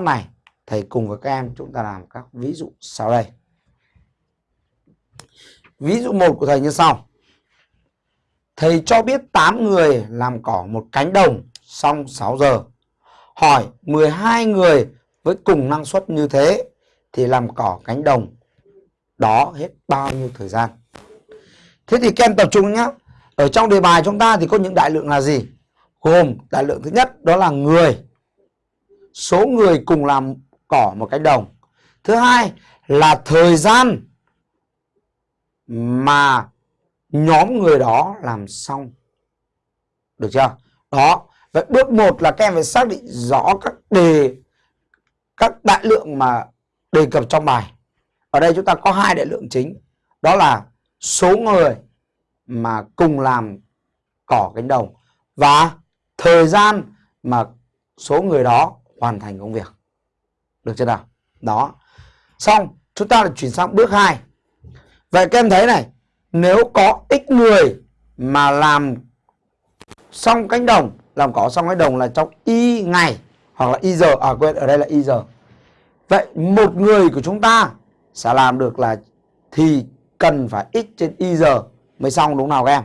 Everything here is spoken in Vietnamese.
này, thầy cùng với các em chúng ta làm các ví dụ sau đây. Ví dụ một của thầy như sau. Thầy cho biết 8 người làm cỏ một cánh đồng xong 6 giờ. Hỏi 12 người với cùng năng suất như thế thì làm cỏ cánh đồng đó hết bao nhiêu thời gian? Thế thì các em tập trung nhé ở trong đề bài chúng ta thì có những đại lượng là gì? Gồm đại lượng thứ nhất đó là người số người cùng làm cỏ một cánh đồng. Thứ hai là thời gian mà nhóm người đó làm xong. Được chưa? Đó. Vậy bước một là các em phải xác định rõ các đề, các đại lượng mà đề cập trong bài. Ở đây chúng ta có hai đại lượng chính. Đó là số người mà cùng làm cỏ cánh đồng và thời gian mà số người đó hoàn thành công việc. Được chưa nào? Đó. Xong, chúng ta chuyển sang bước 2 vậy các em thấy này, nếu có x người mà làm xong cánh đồng, làm cỏ xong cánh đồng là trong y ngày, hoặc là y giờ à quên, ở đây là y giờ. Vậy một người của chúng ta sẽ làm được là thì cần phải x trên y giờ mới xong đúng nào các em?